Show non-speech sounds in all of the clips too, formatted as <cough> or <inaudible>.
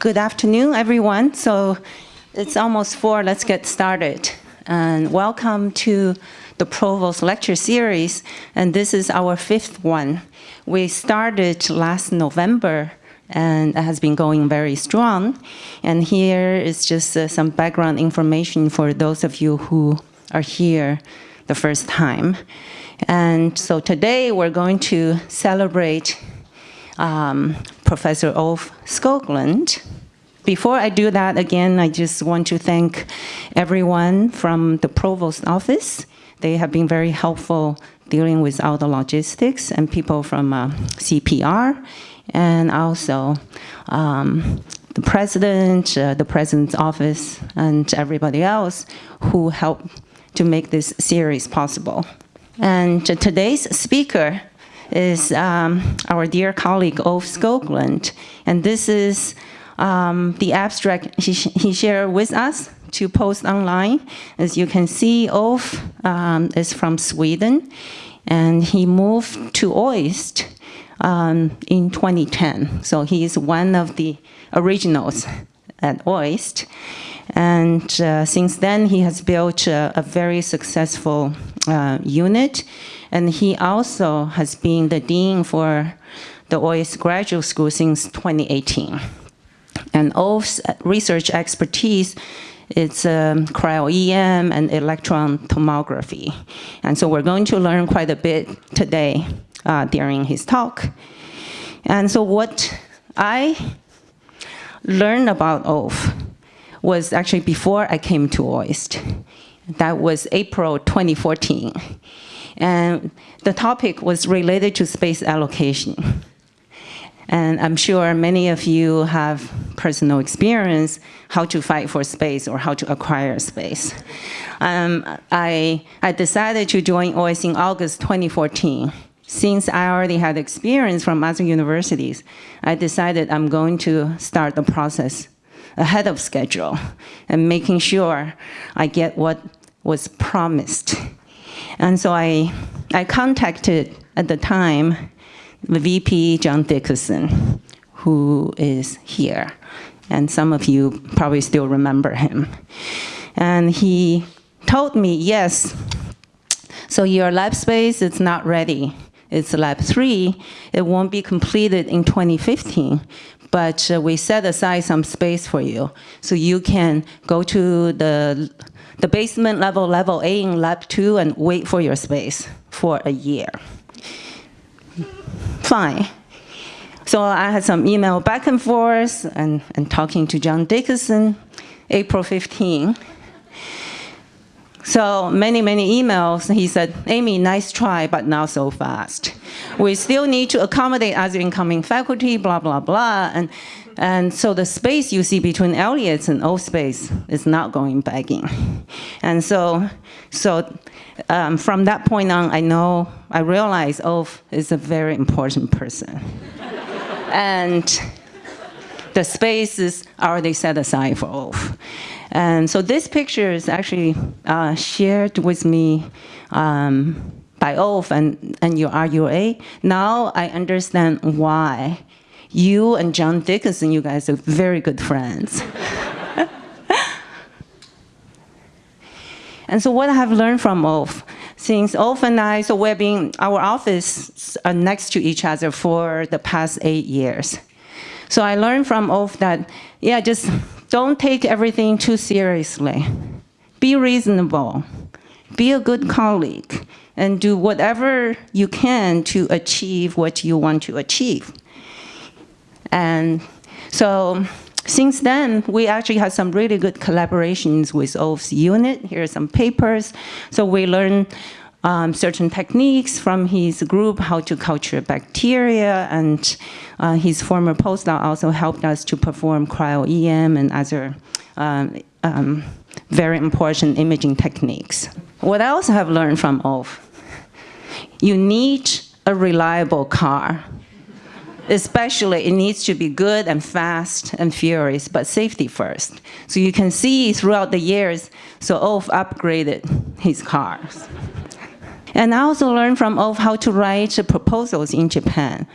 Good afternoon, everyone. So it's almost four, let's get started. And welcome to the Provost Lecture Series, and this is our fifth one. We started last November, and it has been going very strong. And here is just uh, some background information for those of you who are here the first time. And so today we're going to celebrate um, Professor Ulf Skoglund. Before I do that, again, I just want to thank everyone from the Provost office. They have been very helpful dealing with all the logistics and people from uh, CPR and also um, the president, uh, the president's office, and everybody else who helped to make this series possible. And today's speaker is um, our dear colleague, Ulf Skoglund. And this is um, the abstract he, he, shared with us to post online. As you can see, Ulf um, is from Sweden, and he moved to OIST um, in 2010. So he is one of the originals at OIST. And uh, since then, he has built a, a very successful uh, unit. And he also has been the dean for the OIST Graduate School since 2018. And Ulf's research expertise is um, cryo-EM and electron tomography. And so we're going to learn quite a bit today uh, during his talk. And so what I learned about Ulf was actually before I came to OIST. That was April 2014. And the topic was related to space allocation. And I'm sure many of you have personal experience how to fight for space or how to acquire space. Um, I, I decided to join OIST in August 2014. Since I already had experience from other universities, I decided I'm going to start the process ahead of schedule and making sure I get what was promised. And so I, I contacted at the time the VP John Dickerson, who is here. And some of you probably still remember him. And he told me, yes, so your lab space is not ready. It's lab three. It won't be completed in 2015, but uh, we set aside some space for you. So you can go to the, the basement level, level A in lab two and wait for your space for a year. Fine. So I had some email back and forth and, and talking to John Dickerson, April 15. So many, many emails. He said, Amy, nice try, but not so fast. We still need to accommodate other incoming faculty, blah, blah, blah. And, and so the space you see between Elliott's and O space is not going back in. And so, so um, from that point on, I know, I realize Ulf is a very important person. <laughs> and the space is already set aside for Ulf. And so this picture is actually uh, shared with me um, by Ulf and, and your RUA. Now I understand why you and John Dickerson, you guys are very good friends. <laughs> and so what I have learned from Ulf, since Ulf and I, so we've been, our office are next to each other for the past eight years. So I learned from Ulf that, yeah, just don't take everything too seriously. Be reasonable. Be a good colleague and do whatever you can to achieve what you want to achieve. And so since then, we actually had some really good collaborations with Ulf's unit. Here are some papers. So we learned um, certain techniques from his group, how to culture bacteria, and uh, his former postdoc also helped us to perform cryo-EM and other um, um, very important imaging techniques. What I have learned from Ulf? You need a reliable car. Especially, it needs to be good and fast and furious, but safety first. So you can see throughout the years, so Ulf upgraded his cars. And I also learned from Ulf how to write proposals in Japan.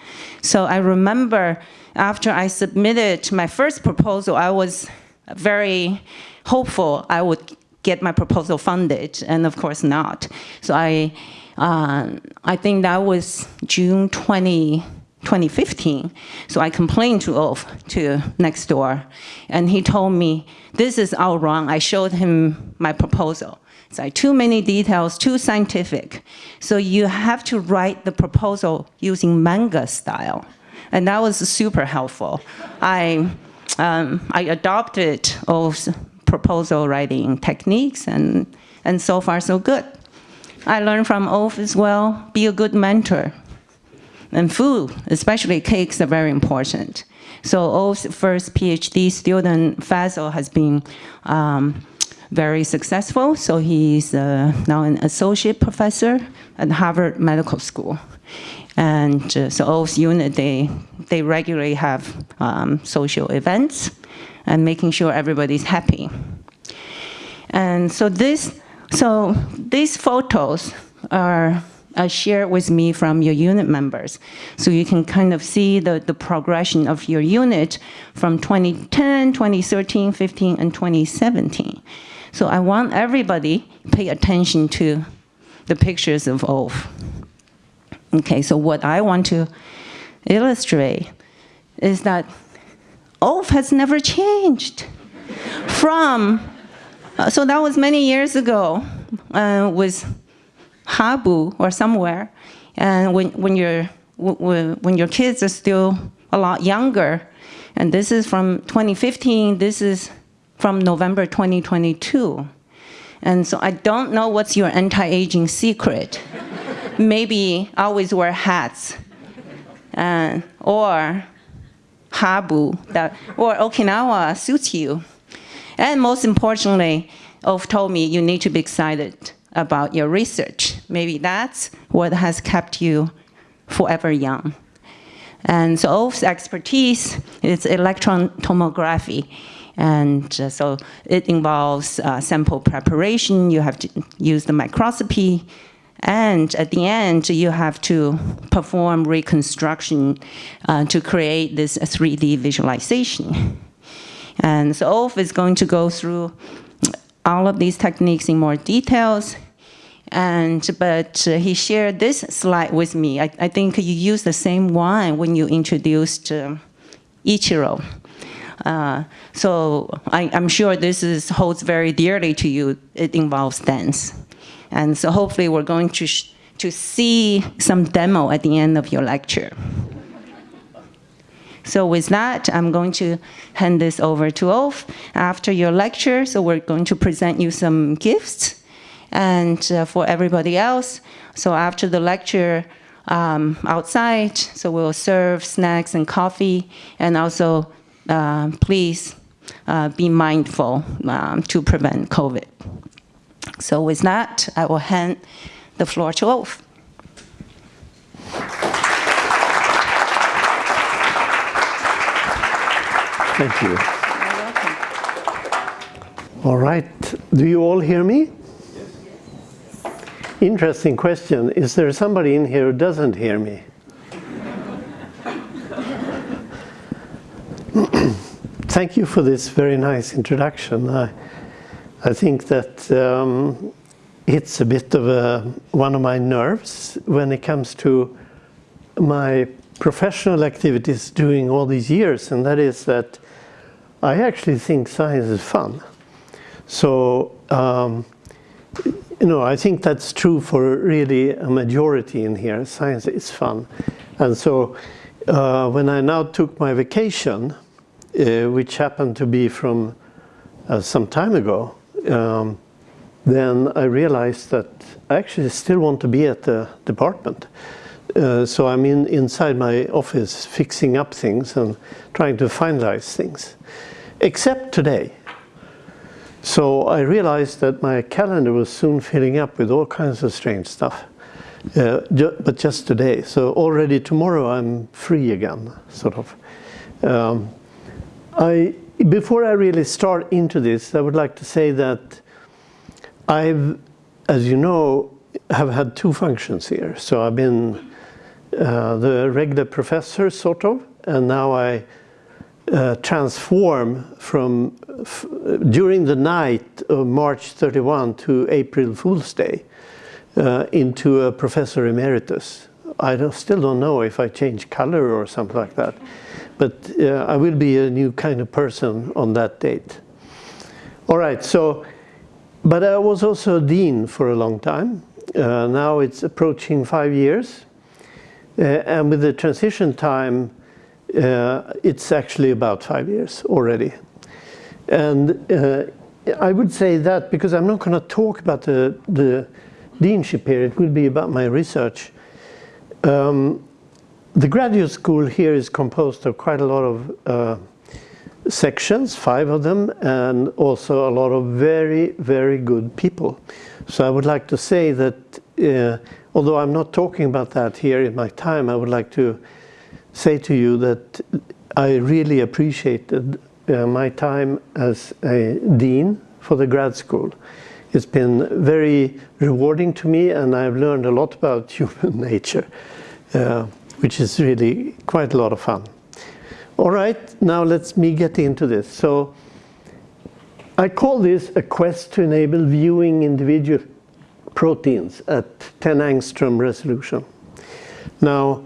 So I remember after I submitted my first proposal, I was very hopeful I would get my proposal funded, and of course not. So I, uh, I think that was June 20, 2015. So I complained to Ulf, to next door, and he told me, this is all wrong. I showed him my proposal. It's like too many details, too scientific. So you have to write the proposal using manga style. And that was super helpful. I, um, I adopted Ulf's proposal writing techniques, and, and so far so good. I learned from Ulf as well, be a good mentor. And food, especially cakes, are very important. So Ulf's first PhD student, Faisal, has been um, very successful. So he's uh, now an associate professor at Harvard Medical School. And uh, so Ulf's unit, they, they regularly have um, social events and making sure everybody's happy. And so this, so these photos are uh, shared with me from your unit members. So you can kind of see the, the progression of your unit from 2010, 2013, 15, and 2017. So I want everybody pay attention to the pictures of Ulf. Okay, so what I want to illustrate is that Ulf has never changed from, uh, so that was many years ago uh, with Habu or somewhere, and when, when, you when your kids are still a lot younger, and this is from 2015, this is from November 2022. And so I don't know what's your anti-aging secret. <laughs> Maybe always wear hats, uh, or Habu, that, or Okinawa suits you. And most importantly, Ulf told me you need to be excited about your research. Maybe that's what has kept you forever young. And so Ulf's expertise is electron tomography. And uh, so it involves uh, sample preparation, you have to use the microscopy, and at the end, you have to perform reconstruction uh, to create this 3D visualization. And so Ulf is going to go through all of these techniques in more details. And, but uh, he shared this slide with me. I, I, think you used the same one when you introduced uh, Ichiro. Uh, so I, am sure this is, holds very dearly to you. It involves dance. And so hopefully we're going to, to see some demo at the end of your lecture. So with that, I'm going to hand this over to Ulf after your lecture. So we're going to present you some gifts and uh, for everybody else. So after the lecture, um, outside, so we'll serve snacks and coffee, and also uh, please uh, be mindful um, to prevent COVID. So with that, I will hand the floor to Ulf. Thank you. All right. Do you all hear me? Interesting question. Is there somebody in here who doesn't hear me? <clears throat> Thank you for this very nice introduction. I, I think that um, it's a bit of a, one of my nerves when it comes to my professional activities doing all these years, and that is that I actually think science is fun. So, um, you know, I think that's true for really a majority in here. Science is fun. And so uh, when I now took my vacation, uh, which happened to be from uh, some time ago, um, then I realized that I actually still want to be at the department. Uh, so I'm in, inside my office fixing up things and trying to finalize things except today. So I realized that my calendar was soon filling up with all kinds of strange stuff, uh, ju but just today. So already tomorrow I'm free again, sort of. Um, I, before I really start into this, I would like to say that I've, as you know, have had two functions here. So I've been uh, the regular professor, sort of, and now I uh, transform from during the night of March 31 to April Fool's Day uh, into a professor emeritus. I don't, still don't know if I change color or something like that, but uh, I will be a new kind of person on that date. All right, so, but I was also a dean for a long time. Uh, now it's approaching five years. Uh, and with the transition time, it's actually about five years already. And uh, I would say that because I'm not going to talk about the, the deanship here, it will be about my research. Um, the graduate school here is composed of quite a lot of uh, sections, five of them, and also a lot of very, very good people. So I would like to say that, uh, although I'm not talking about that here in my time, I would like to say to you that I really appreciated uh, my time as a dean for the grad school. It's been very rewarding to me and I've learned a lot about <laughs> human nature, uh, which is really quite a lot of fun. All right, now let's me get into this. So I call this a quest to enable viewing individual proteins at 10 angstrom resolution. Now,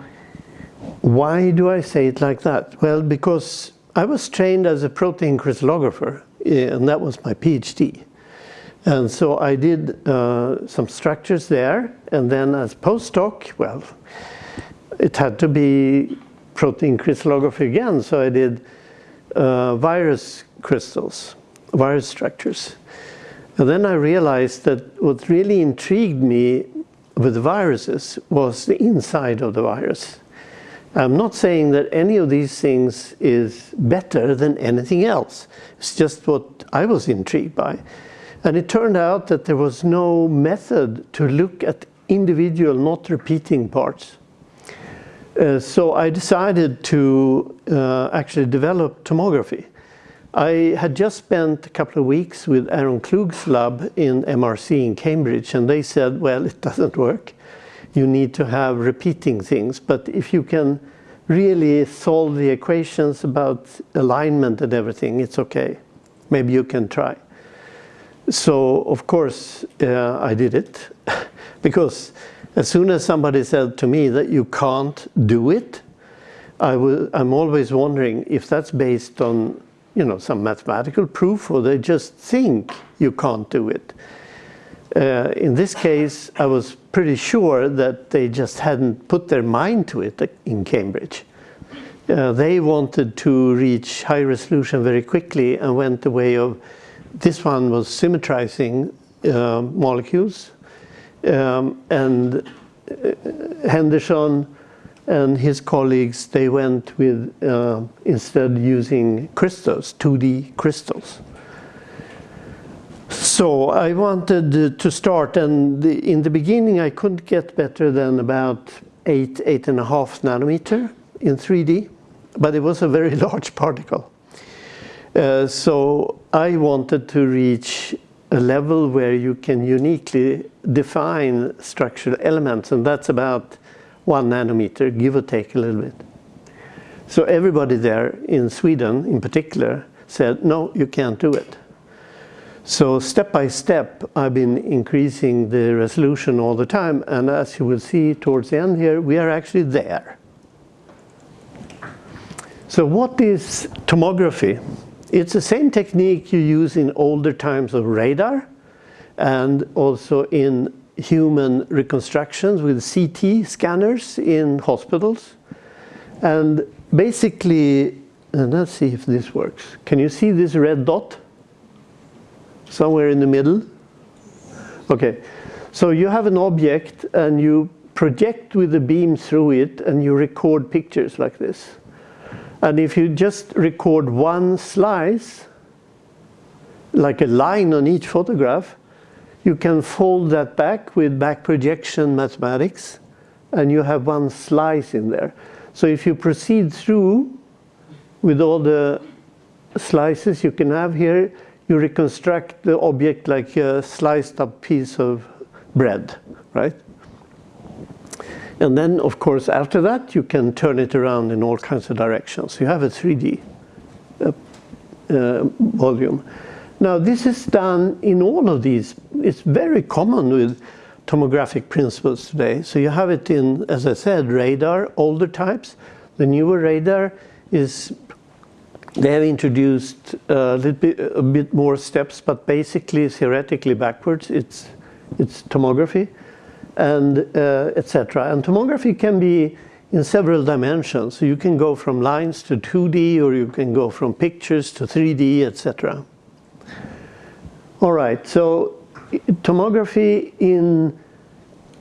why do I say it like that? Well, because I was trained as a protein crystallographer, eh, and that was my PhD. And so I did uh, some structures there, and then as postdoc, well, it had to be protein crystallography again, so I did uh, virus crystals, virus structures. And then I realized that what really intrigued me with viruses was the inside of the virus. I'm not saying that any of these things is better than anything else. It's just what I was intrigued by. And it turned out that there was no method to look at individual not repeating parts. Uh, so I decided to uh, actually develop tomography. I had just spent a couple of weeks with Aaron Klug's lab in MRC in Cambridge and they said, well, it doesn't work you need to have repeating things. But if you can really solve the equations about alignment and everything, it's okay. Maybe you can try. So, of course, uh, I did it. <laughs> because as soon as somebody said to me that you can't do it, I am always wondering if that's based on you know, some mathematical proof or they just think you can't do it. Uh, in this case, I was pretty sure that they just hadn't put their mind to it in Cambridge. Uh, they wanted to reach high resolution very quickly and went the way of, this one was symmetrizing uh, molecules. Um, and uh, Henderson and his colleagues, they went with, uh, instead using crystals, 2D crystals. So I wanted to start and in the beginning I couldn't get better than about eight, eight and a half nanometer in 3D, but it was a very <laughs> large particle. Uh, so I wanted to reach a level where you can uniquely define structural elements and that's about one nanometer, give or take a little bit. So everybody there in Sweden in particular said, no, you can't do it. So step by step, I've been increasing the resolution all the time. And as you will see towards the end here, we are actually there. So what is tomography? It's the same technique you use in older times of radar and also in human reconstructions with CT scanners in hospitals. And basically, and let's see if this works. Can you see this red dot? Somewhere in the middle. Okay, so you have an object and you project with a beam through it and you record pictures like this. And if you just record one slice, like a line on each photograph, you can fold that back with back projection mathematics and you have one slice in there. So if you proceed through with all the slices you can have here, you reconstruct the object like a sliced up piece of bread, right? And then, of course, after that, you can turn it around in all kinds of directions. You have a 3D uh, uh, volume. Now, this is done in all of these. It's very common with tomographic principles today. So you have it in, as I said, radar, older types. The newer radar is, they have introduced a little bit, a bit more steps, but basically, theoretically backwards, it's, it's tomography and uh, etc. And tomography can be in several dimensions. So you can go from lines to 2D or you can go from pictures to 3D, etc. All right, so tomography in,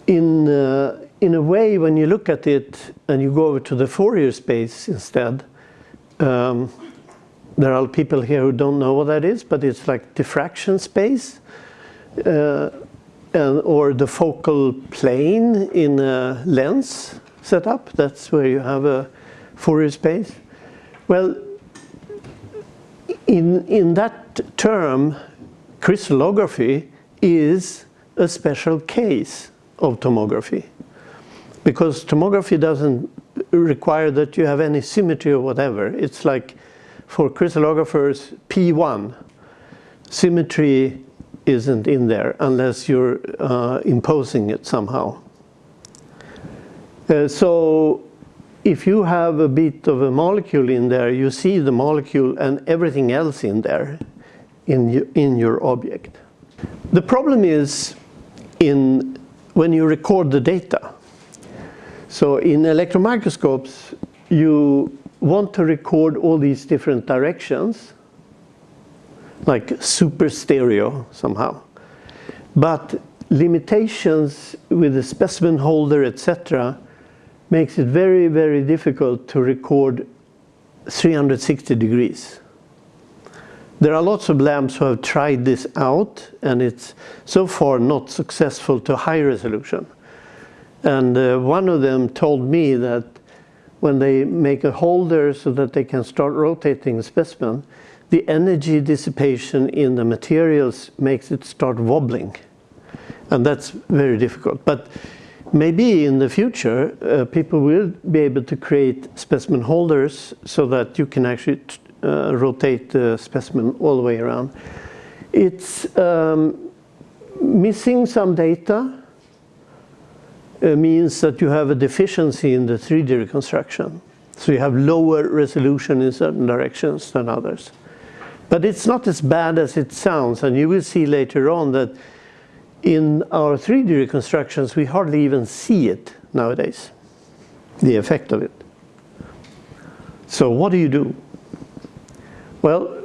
in, uh, in a way when you look at it and you go over to the Fourier space instead, um, there are people here who don't know what that is, but it's like diffraction space. Uh, and, or the focal plane in a lens setup. That's where you have a Fourier space. Well, in, in that term, crystallography is a special case of tomography. Because tomography doesn't require that you have any symmetry or whatever. It's like for crystallographers, P1, symmetry isn't in there unless you're uh, imposing it somehow. Uh, so if you have a bit of a molecule in there, you see the molecule and everything else in there in, in your object. The problem is in when you record the data. So in electron microscopes, you want to record all these different directions like super stereo somehow. But limitations with the specimen holder, etc., makes it very, very difficult to record 360 degrees. There are lots of labs who have tried this out and it's so far not successful to high resolution. And uh, one of them told me that when they make a holder so that they can start rotating the specimen, the energy dissipation in the materials makes it start wobbling. And that's very difficult. But maybe in the future, uh, people will be able to create specimen holders so that you can actually uh, rotate the specimen all the way around. It's um, missing some data uh, means that you have a deficiency in the 3D reconstruction. So you have lower resolution in certain directions than others. But it's not as bad as it sounds, and you will see later on that in our 3D reconstructions, we hardly even see it nowadays, the effect of it. So what do you do? Well,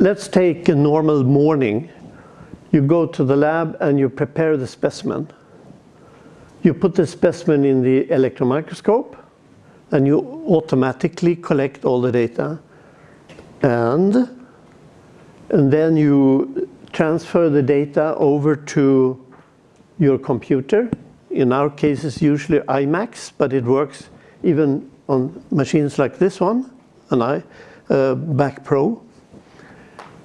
let's take a normal morning. You go to the lab and you prepare the specimen. You put the specimen in the electron microscope and you automatically collect all the data and and then you transfer the data over to your computer. In our case, it's usually iMacs, but it works even on machines like this one, an I, uh, Back Pro.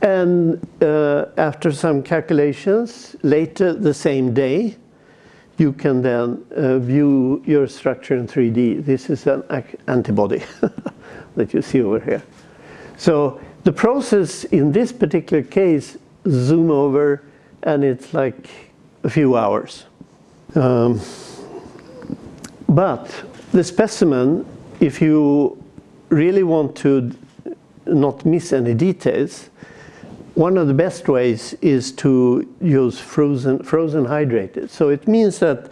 And uh, after some calculations, later the same day, you can then uh, view your structure in 3D. This is an antibody <laughs> that you see over here. So the process in this particular case, zoom over and it's like a few hours. Um, but the specimen, if you really want to not miss any details, one of the best ways is to use frozen, frozen hydrated. So it means that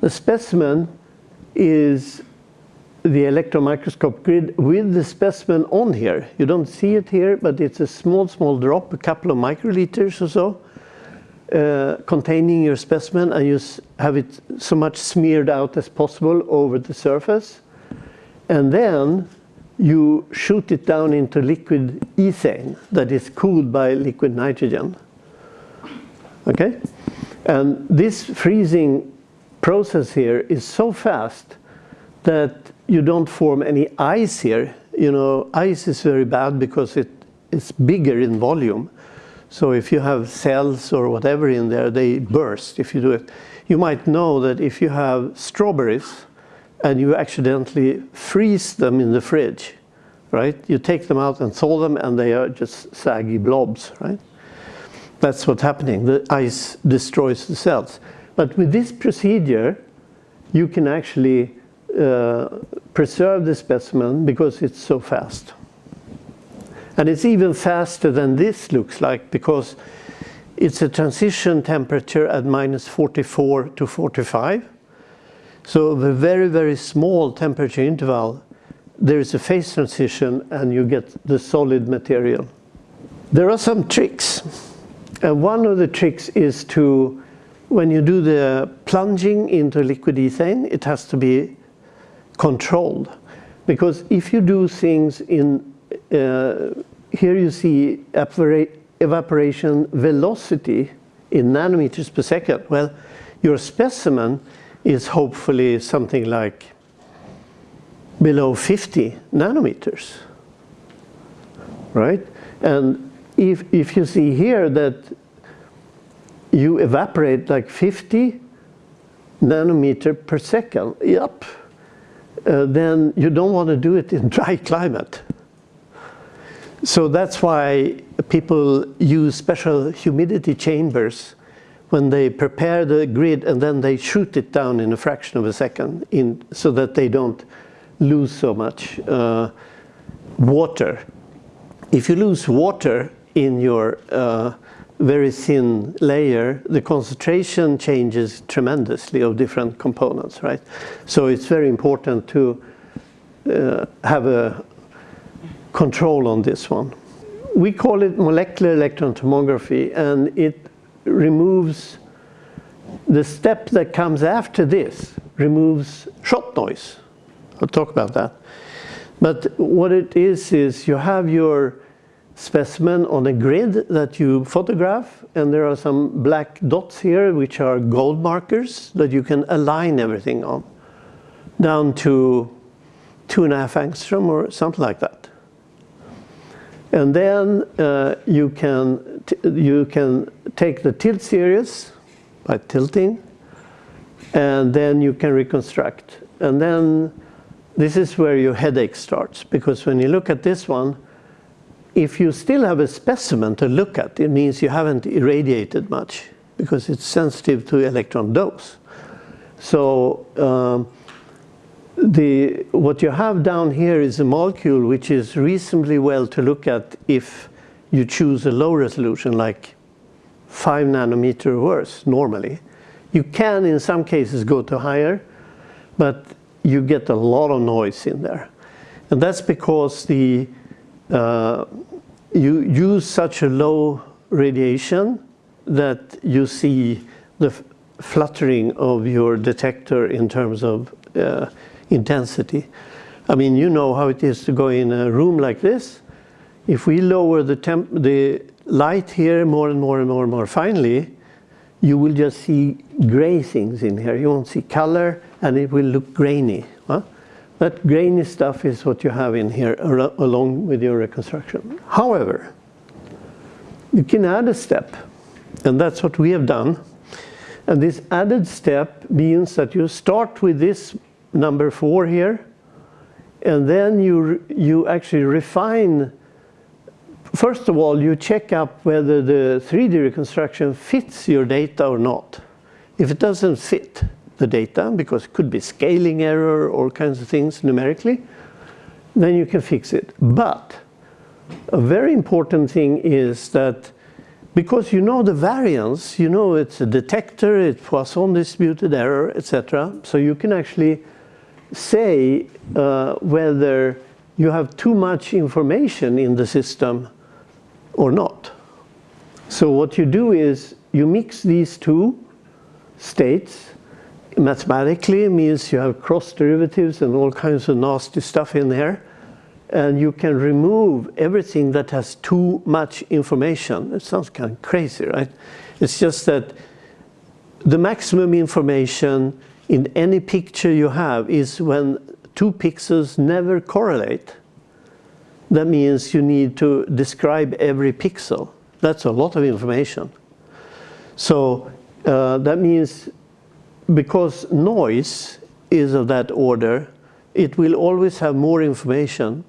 the specimen is the electron microscope grid with the specimen on here. You don't see it here, but it's a small, small drop, a couple of microliters or so, uh, containing your specimen, and you have it so much smeared out as possible over the surface. And then you shoot it down into liquid ethane that is cooled by liquid nitrogen. Okay? And this freezing process here is so fast that you don't form any ice here. You know, ice is very bad because it, it's bigger in volume. So if you have cells or whatever in there, they burst if you do it. You might know that if you have strawberries and you accidentally freeze them in the fridge, right? You take them out and thaw them and they are just saggy blobs, right? That's what's happening. The ice destroys the cells. But with this procedure, you can actually uh, preserve the specimen because it's so fast. And it's even faster than this looks like because it's a transition temperature at minus 44 to 45. So the very, very small temperature interval, there is a phase transition and you get the solid material. There are some tricks. And one of the tricks is to, when you do the plunging into liquid ethane, it has to be controlled. Because if you do things in uh, here you see evaporation velocity in nanometers per second. Well, your specimen is hopefully something like below 50 nanometers, right? And if, if you see here that you evaporate like 50 nanometer per second, yep, uh, then you don't want to do it in <laughs> dry climate. So that's why people use special humidity chambers when they prepare the grid and then they shoot it down in a fraction of a second in, so that they don't lose so much uh, water. If you lose water in your uh, very thin layer, the concentration changes tremendously of different components, right? So it's very important to uh, have a control on this one. We call it molecular electron tomography and it removes the step that comes after this removes shot noise. I'll talk about that. But what it is, is you have your specimen on a grid that you photograph and there are some black dots here which are gold markers that you can align everything on down to two and a half angstrom or something like that. And then uh, you, can you can take the tilt series by tilting and then you can reconstruct. And then this is where your headache starts because when you look at this one, if you still have a specimen to look at, it means you haven't irradiated much because it's sensitive to electron dose. So um, the, what you have down here is a molecule which is reasonably well to look at if you choose a low resolution like 5 nanometer or worse normally. You can in some cases go to higher but you get a lot of noise in there. And that's because the, uh, you use such a low radiation that you see the fluttering of your detector in terms of uh, intensity. I mean, you know how it is to go in a room like this. If we lower the, temp the light here more and more and more and more finely, you will just see gray things in here. You won't see color and it will look grainy. Huh? That grainy stuff is what you have in here along with your reconstruction. However, you can add a step and that's what we have done. And this added step means that you start with this number four here. And then you, you actually refine, first of all, you check up whether the 3D reconstruction fits your data or not. If it doesn't fit the data, because it could be scaling error, all kinds of things numerically, then you can fix it. But a very important thing is that because you know the variance, you know it's a detector, it's Poisson distributed error, etc. So you can actually say uh, whether you have too much information in the system or not. So what you do is you mix these two states mathematically means you have cross derivatives and all kinds of nasty stuff in there and you can remove everything that has too much information. It sounds kind of crazy, right? It's just that the maximum information in any picture you have is when two pixels never correlate. That means you need to describe every pixel. That's a lot of information. So uh, that means because noise is of that order, it will always have more information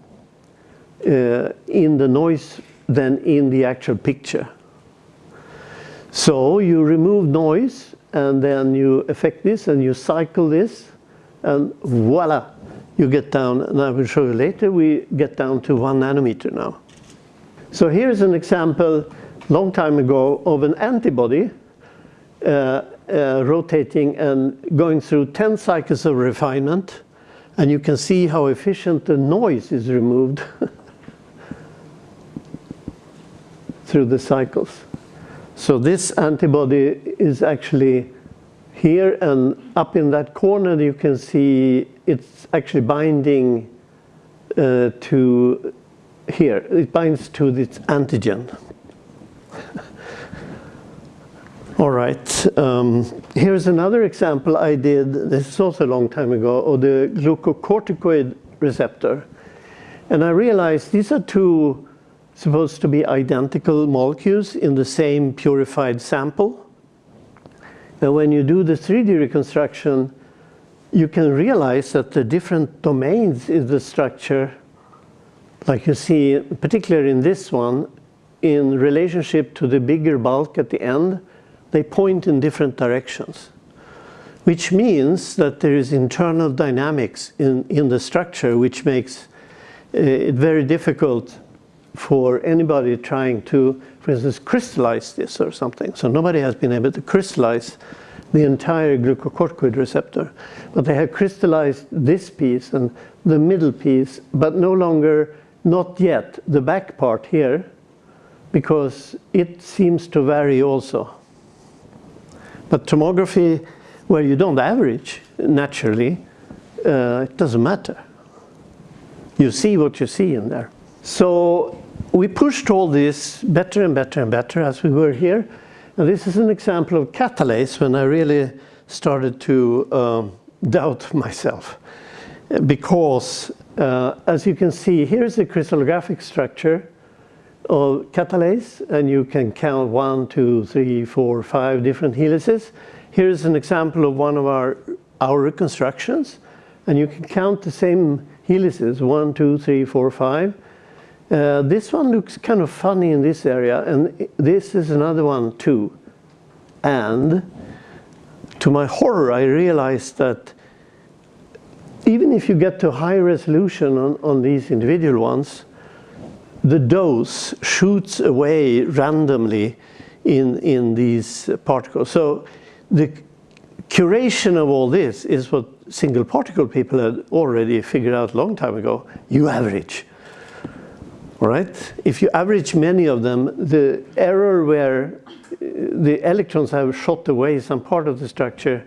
uh, in the noise than in the actual picture. So you remove noise and then you affect this and you cycle this and voila, you get down, and I will show you later, we get down to one nanometer now. So here's an example, long time ago, of an antibody uh, uh, rotating and going through 10 cycles of refinement. And you can see how efficient the noise is removed <laughs> through the cycles. So this antibody is actually here and up in that corner you can see it's actually binding uh, to here. It binds to this antigen. <laughs> All right, um, here's another example I did, this is also a long time ago, of the glucocorticoid receptor. And I realized these are two supposed to be identical molecules in the same purified sample. And when you do the 3D reconstruction, you can realize that the different domains in the structure, like you see, particularly in this one, in relationship to the bigger bulk at the end, they point in different directions. Which means that there is internal dynamics in, in the structure which makes uh, it very difficult for anybody trying to, for instance, crystallize this or something. So nobody has been able to crystallize the entire glucocorticoid receptor. But they have crystallized this piece and the middle piece, but no longer, not yet, the back part here, because it seems to vary also. But tomography, where you don't average naturally, uh, it doesn't matter. You see what you see in there. So we pushed all this better and better and better as we were here. And this is an example of catalase when I really started to um, doubt myself. Because, uh, as you can see, here's the crystallographic structure of catalase, and you can count one, two, three, four, five different helices. Here's an example of one of our, our reconstructions, and you can count the same helices, one, two, three, four, five, uh, this one looks kind of funny in this area and this is another one too. And to my horror I realized that even if you get to high resolution on, on these individual ones, the dose shoots away randomly in, in these particles. So the curation of all this is what single particle people had already figured out a long time ago. You average. Right? If you average many of them, the error where uh, the electrons have shot away some part of the structure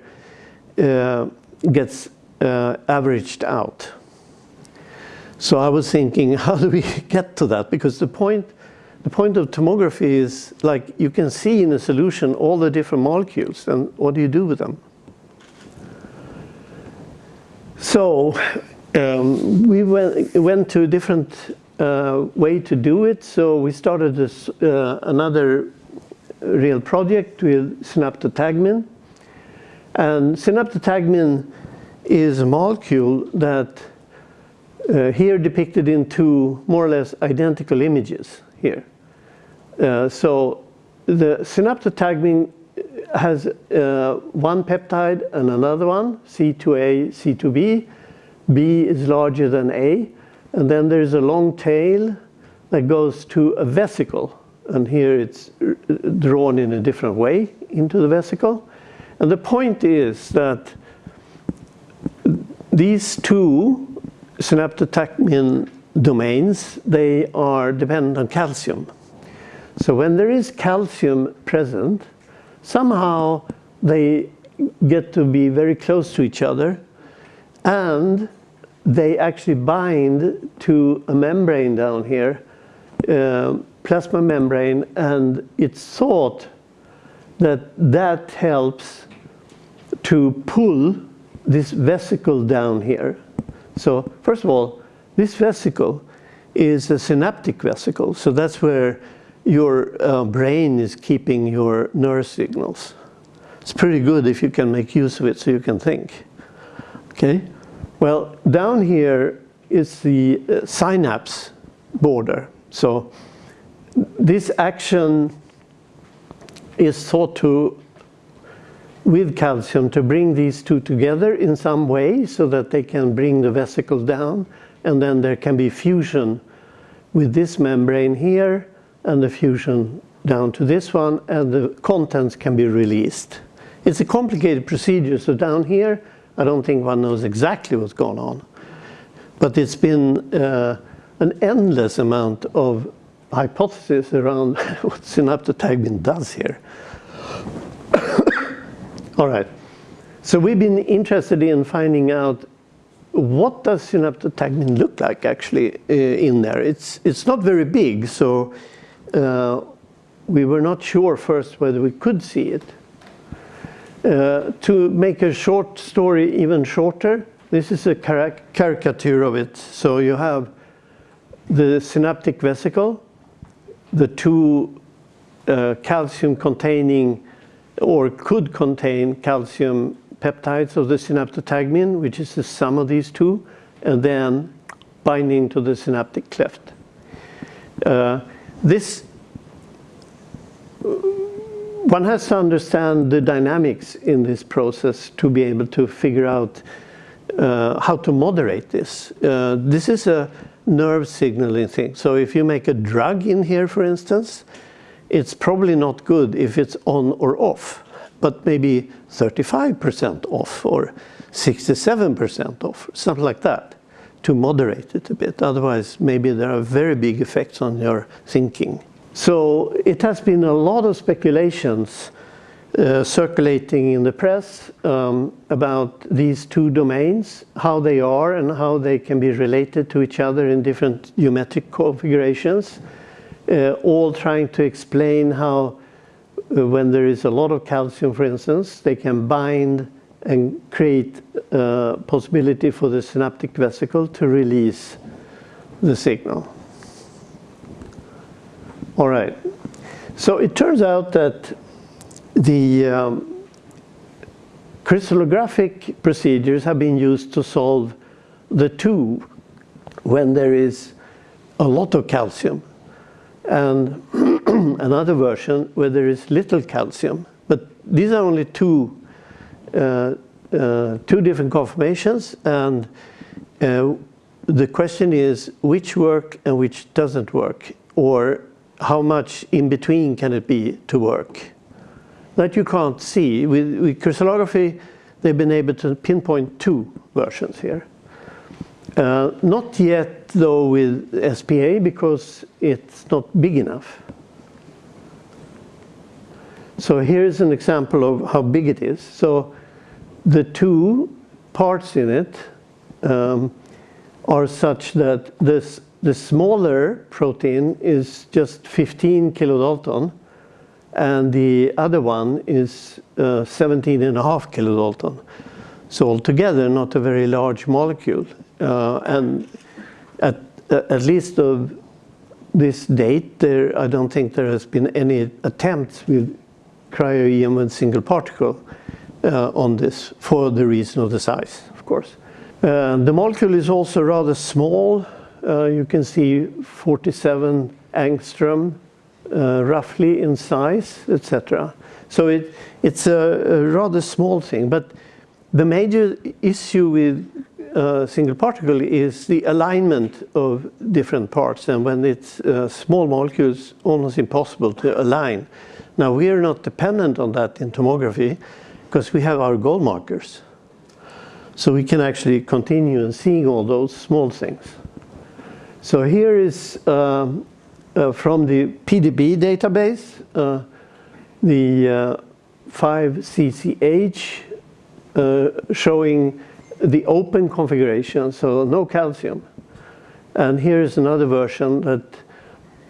uh, gets uh, averaged out. So I was thinking, <laughs> how do we get to that? Because the point, the point of tomography is like you can see in a solution all the different molecules and what do you do with them? So um, we went, went to different uh, way to do it. So we started this, uh, another real project with synaptotagmin. And synaptotagmin is a molecule that uh, here depicted in two more or less identical images here. Uh, so the synaptotagmin has uh, one peptide and another one, C2A, C2B. B is larger than A. And then there's a long tail that goes to a vesicle. And here it's drawn in a different way into the vesicle. And the point is that these two synaptotagmin domains, they are dependent on calcium. So when there is calcium present, somehow they get to be very close to each other and they actually bind to a membrane down here, uh, plasma membrane, and it's thought that that helps to pull this vesicle down here. So first of all, this vesicle is a synaptic vesicle, so that's where your uh, brain is keeping your nerve signals. It's pretty good if you can make use of it so you can think. Okay? Well, down here is the uh, synapse border. So this action is thought to, with calcium, to bring these two together in some way so that they can bring the vesicle down and then there can be fusion with this membrane here and the fusion down to this one and the contents can be released. It's a complicated procedure so down here I don't think one knows exactly what's going on. But it's been uh, an endless amount of hypotheses around <laughs> what synaptotagmin does here. <coughs> All right, so we've been interested in finding out what does synaptotagmin look like actually uh, in there. It's, it's not very big, so uh, we were not sure first whether we could see it. Uh, to make a short story even shorter, this is a caricature of it. So you have the synaptic vesicle, the two uh, calcium containing or could contain calcium peptides of the synaptotagmin, which is the sum of these two, and then binding to the synaptic cleft. Uh, this one has to understand the dynamics in this process to be able to figure out uh, how to moderate this. Uh, this is a nerve signaling thing. So if you make a drug in here, for instance, it's probably not good if it's on or off, but maybe 35% off or 67% off, something like that, to moderate it a bit. Otherwise, maybe there are very big effects on your thinking. So it has been a lot of speculations uh, circulating in the press um, about these two domains, how they are and how they can be related to each other in different geometric configurations, uh, all trying to explain how uh, when there is a lot of calcium, for instance, they can bind and create a uh, possibility for the synaptic vesicle to release the signal. All right. So it turns out that the um, crystallographic procedures have been used to solve the two when there is a lot of calcium and <clears throat> another version where there is little calcium. But these are only two, uh, uh, two different conformations and uh, the question is which work and which doesn't work or how much in between can it be to work? That you can't see. With, with crystallography, they've been able to pinpoint two versions here. Uh, not yet though with SPA because it's not big enough. So here's an example of how big it is. So the two parts in it um, are such that this the smaller protein is just 15 kilodalton and the other one is uh, 17 and a half kilodalton. So altogether not a very large molecule uh, and at, at least of this date there I don't think there has been any attempts with cryo-EM single particle uh, on this for the reason of the size of course. Uh, the molecule is also rather small uh, you can see 47 angstrom uh, roughly in size, etc. So it, it's a, a, rather small thing, but the major issue with uh, single particle is the alignment of different parts and when it's uh, small molecules almost impossible to align. Now we are not dependent on that in tomography because we have our gold markers. So we can actually continue and seeing all those small things. So here is um, uh, from the PDB database, uh, the 5CCH uh, uh, showing the open configuration, so no calcium. And here is another version that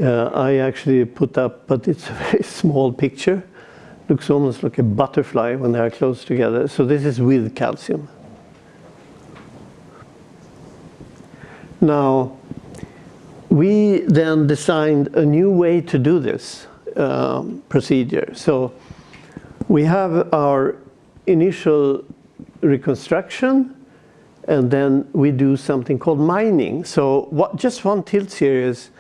uh, I actually put up, but it's a <laughs> very small picture. Looks almost like a butterfly when they are close together. So this is with calcium. Now, we then designed a new way to do this um, procedure. So we have our initial reconstruction and then we do something called mining. So what, just one tilt series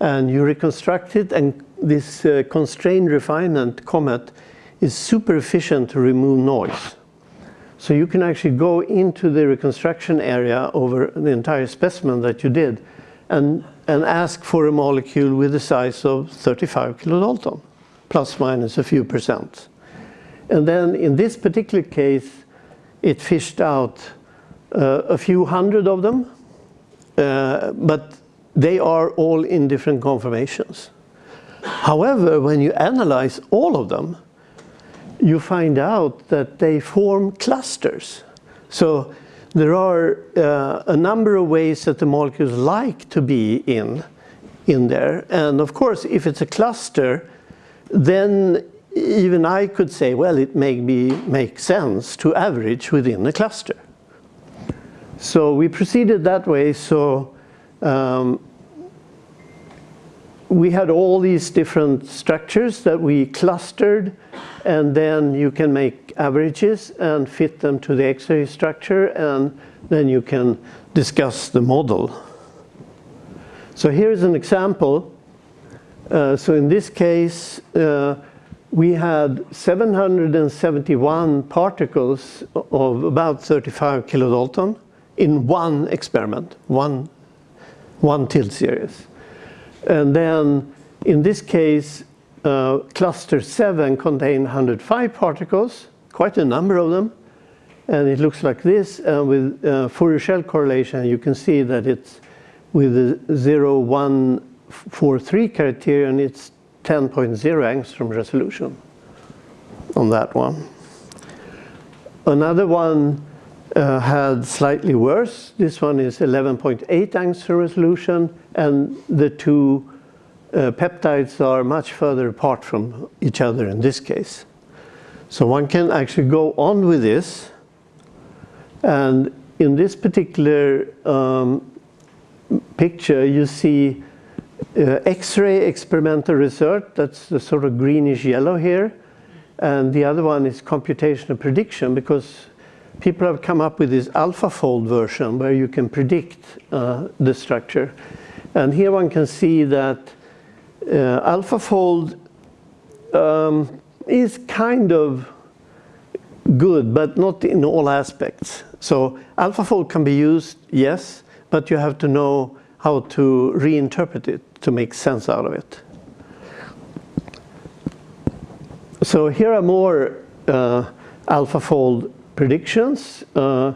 and you reconstruct it and this uh, constrained refinement comet is super efficient to remove noise. So you can actually go into the reconstruction area over the entire specimen that you did and, and ask for a molecule with a size of 35 kilodalton, plus minus a few percent. And then in this particular case, it fished out uh, a few hundred of them, uh, but they are all in different conformations. However, when you analyze all of them, you find out that they form clusters. So there are uh, a number of ways that the molecules like to be in, in there. And of course, if it's a cluster, then even I could say, well, it may be, make sense to average within a cluster. So we proceeded that way. So um, we had all these different structures that we clustered and then you can make averages and fit them to the X-ray structure and then you can discuss the model. So here's an example. Uh, so in this case, uh, we had 771 particles of about 35 kilodalton in one experiment, one, one tilt series. And then in this case, uh, cluster 7 contained 105 particles, quite a number of them. And it looks like this. And with uh, Fourier shell correlation, you can see that it's with the 0143 criterion, it's 10.0 angstrom resolution on that one. Another one uh, had slightly worse. This one is 11.8 angstrom resolution and the two uh, peptides are much further apart from each other in this case. So one can actually go on with this and in this particular um, picture you see uh, X-ray experimental research, that's the sort of greenish yellow here and the other one is computational prediction because people have come up with this AlphaFold version where you can predict uh, the structure. And here one can see that uh, AlphaFold um, is kind of good, but not in all aspects. So AlphaFold can be used, yes, but you have to know how to reinterpret it to make sense out of it. So here are more uh, AlphaFold predictions. Uh,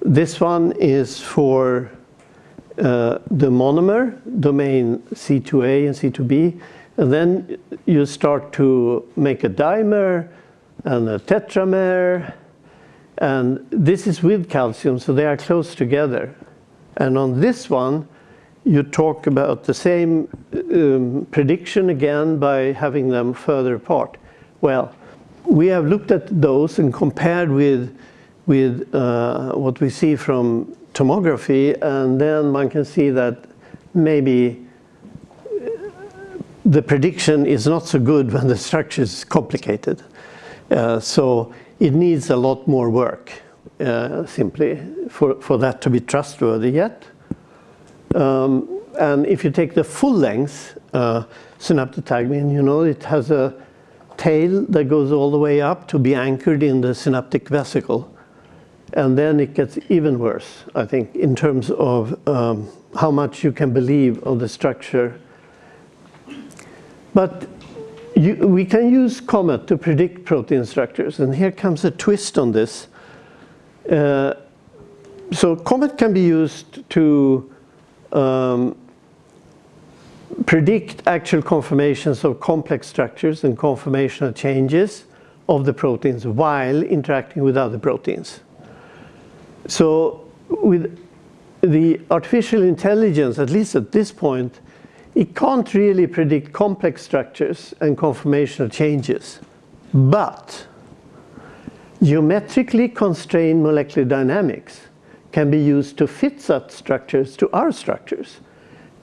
this one is for uh, the monomer, domain C2a and C2b. And then you start to make a dimer and a tetramer. And this is with calcium, so they are close together. And on this one, you talk about the same um, prediction again by having them further apart. Well, we have looked at those and compared with, with uh, what we see from tomography and then one can see that maybe the prediction is not so good when the structure is complicated. Uh, so it needs a lot more work uh, simply for, for that to be trustworthy yet. Um, and if you take the full length uh, synaptotagmin, you know, it has a tail that goes all the way up to be anchored in the synaptic vesicle. And then it gets even worse, I think, in terms of um, how much you can believe of the structure. But you, we can use COMET to predict protein structures. And here comes a twist on this. Uh, so COMET can be used to um, predict actual conformations of complex structures and conformational changes of the proteins while interacting with other proteins. So with the artificial intelligence, at least at this point, it can't really predict complex structures and conformational changes. But geometrically constrained molecular dynamics can be used to fit such structures to our structures.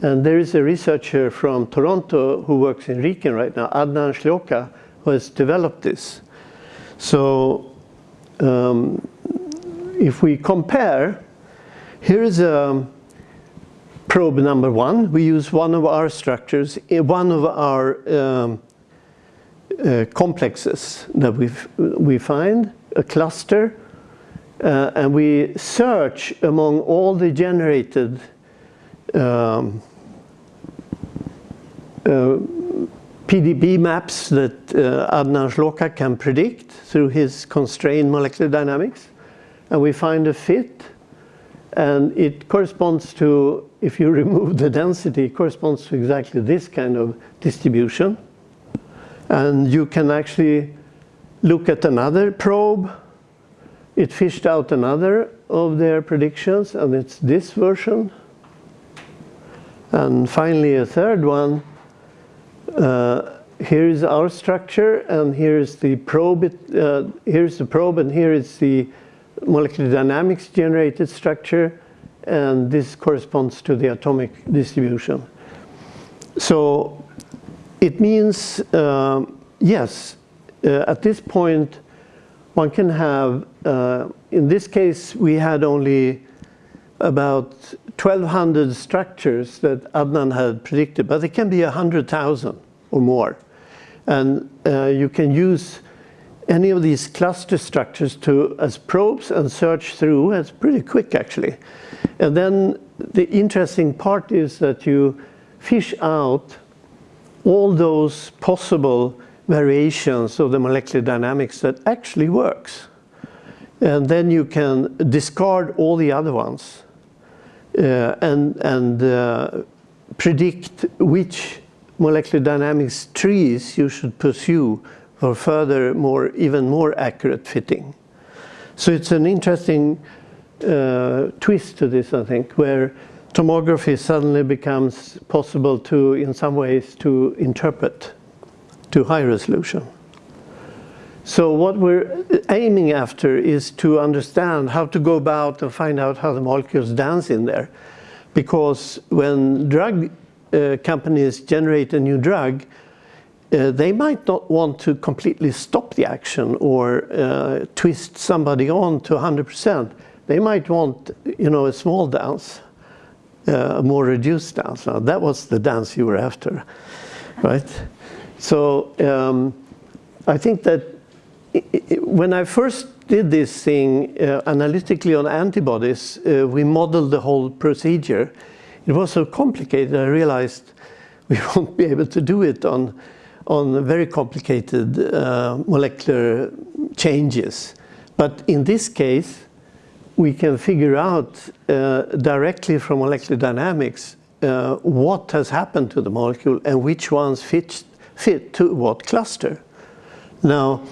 And there is a researcher from Toronto who works in RIKEN right now, Adnan Sljoka, who has developed this. So um, if we compare, here is a probe number one. We use one of our structures, one of our um, uh, complexes that we we find, a cluster, uh, and we search among all the generated um, uh, PDB maps that uh, Adnan Sljoka can predict through his constrained molecular dynamics. And we find a fit. And it corresponds to, if you remove the density, it corresponds to exactly this kind of distribution. And you can actually look at another probe. It fished out another of their predictions, and it's this version. And finally, a third one uh, here is our structure, and here's the probe. Uh, here's the probe, and here is the molecular dynamics generated structure, and this corresponds to the atomic distribution. So it means, um, yes, uh, at this point, one can have, uh, in this case, we had only about 1,200 structures that Adnan had predicted, but it can be 100,000 or more. And uh, you can use any of these cluster structures to as probes and search through. It's pretty quick, actually. And then the interesting part is that you fish out all those possible variations of the molecular dynamics that actually works. And then you can discard all the other ones uh, and, and uh, predict which molecular dynamics trees you should pursue for further, more, even more accurate fitting. So it's an interesting uh, twist to this, I think, where tomography suddenly becomes possible to, in some ways, to interpret to high resolution. So what we're aiming after is to understand how to go about and find out how the molecules dance in there. Because when drug uh, companies generate a new drug, uh, they might not want to completely stop the action or uh, twist somebody on to 100%. They might want, you know, a small dance, uh, a more reduced dance. Now, that was the dance you were after, right? So um, I think that when I first did this thing uh, analytically on antibodies, uh, we modeled the whole procedure. It was so complicated, I realized <laughs> we won't be able to do it on, on very complicated uh, molecular changes. But in this case, we can figure out uh, directly from molecular dynamics uh, what has happened to the molecule and which ones fit, fit to what cluster. Now,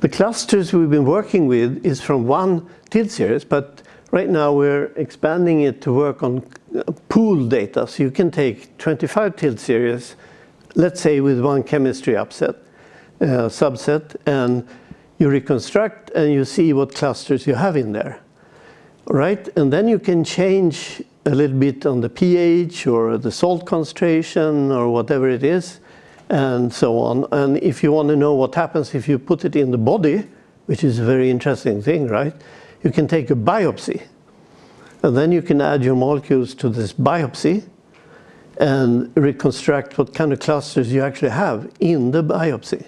the clusters we've been working with is from one tilt series, but right now we're expanding it to work on uh, pool data. So you can take 25 tilt series, let's say with one chemistry upset, uh, subset, and you reconstruct and you see what clusters you have in there. Right? And then you can change a little bit on the pH or the salt concentration or whatever it is and so on. And if you want to know what happens if you put it in the body, which is a very interesting thing, right? You can take a biopsy. And then you can add your molecules to this biopsy and reconstruct what kind of clusters you actually have in the biopsy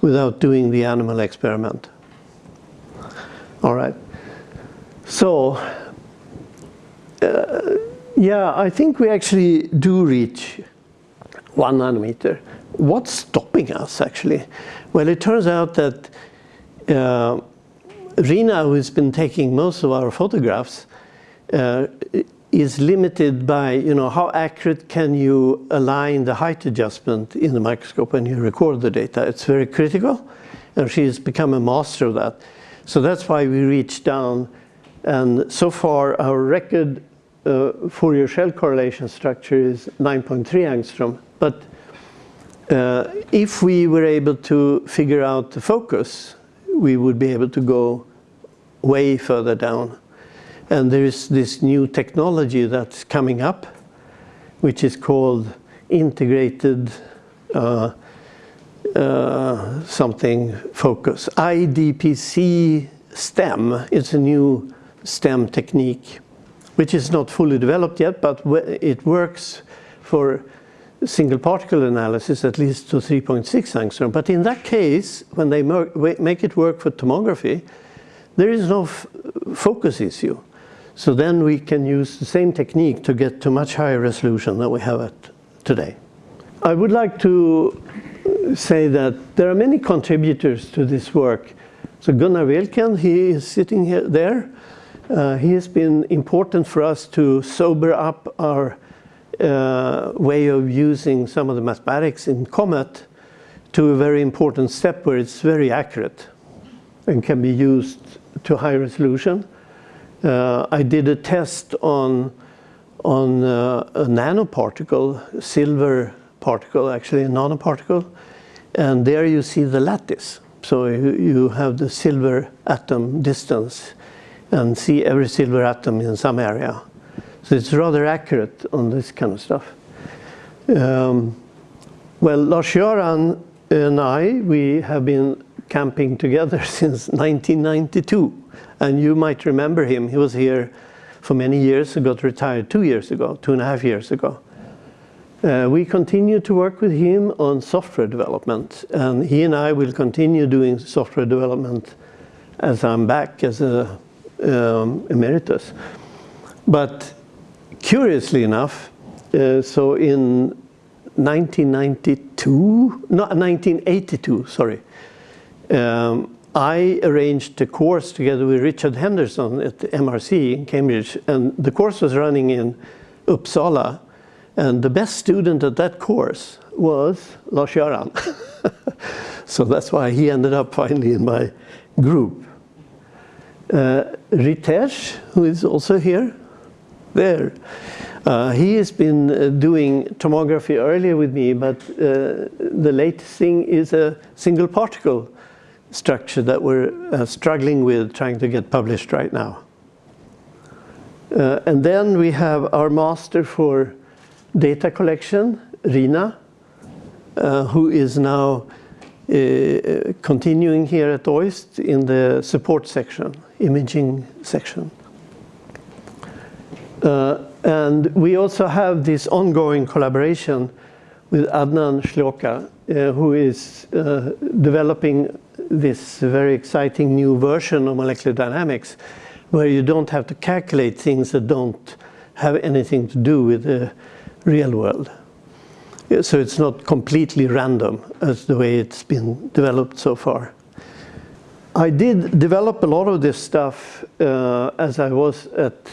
without doing the animal experiment. All right. So, uh, yeah, I think we actually do reach one nanometer. What's stopping us actually? Well, it turns out that uh, Rina, who's been taking most of our photographs, uh, is limited by, you know, how accurate can you align the height adjustment in the microscope when you record the data. It's very critical, and she's become a master of that. So that's why we reach down, and so far our record uh, Fourier shell correlation structure is 9.3 angstrom, but uh, if we were able to figure out the focus, we would be able to go way further down. And there is this new technology that's coming up, which is called integrated uh, uh, something focus. IDPC STEM is a new STEM technique, which is not fully developed yet, but it works for single particle analysis at least to 3.6 angstrom. But in that case, when they make it work for tomography, there is no focus issue. So then we can use the same technique to get to much higher resolution than we have at today. I would like to say that there are many contributors to this work. So Gunnar Welken, he is sitting here there. Uh, he has been important for us to sober up our uh, way of using some of the mathematics in COMET to a very important step where it's very accurate and can be used to high resolution. Uh, I did a test on, on uh, a nanoparticle, silver particle, actually a nanoparticle, and there you see the lattice. So you, you have the silver atom distance and see every silver atom in some area. So it's rather accurate on this kind of stuff. Um, well, Lars-Göran and I, we have been camping together <laughs> since 1992. And you might remember him. He was here for many years, he got retired two years ago, two and a half years ago. Uh, we continue to work with him on software development. And he and I will continue doing software development as I'm back as a um, emeritus. But curiously enough, uh, so in 1992, no, 1982, sorry, um, I arranged a course together with Richard Henderson at MRC in Cambridge, and the course was running in Uppsala, and the best student at that course was Lars-Göran. <laughs> so that's why he ended up finally in my group. Uh, Ritesh, who is also here, there, uh, he has been uh, doing tomography earlier with me, but uh, the latest thing is a single particle structure that we're uh, struggling with trying to get published right now. Uh, and then we have our master for data collection, Rina, uh, who is now uh, continuing here at OIST in the support section, imaging section. Uh, and we also have this ongoing collaboration with Adnan Sljoka, uh, who is uh, developing this very exciting new version of molecular dynamics where you don't have to calculate things that don't have anything to do with the real world. So it's not completely random as the way it's been developed so far. I did develop a lot of this stuff uh, as I was at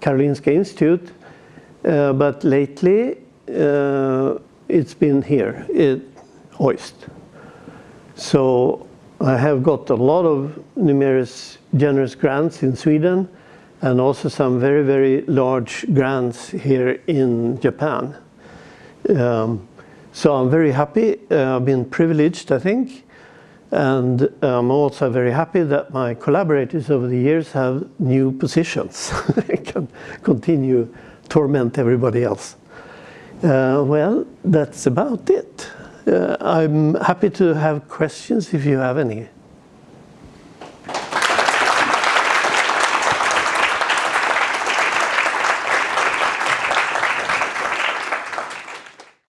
Karolinska Institute, uh, but lately uh, it's been here at OIST. So I have got a lot of numerous generous grants in Sweden and also some very, very large grants here in Japan. Um, so I'm very happy. Uh, I've been privileged, I think. And I'm also very happy that my collaborators over the years have new positions. <laughs> I can continue torment everybody else. Uh, well, that's about it. Uh, I'm happy to have questions if you have any.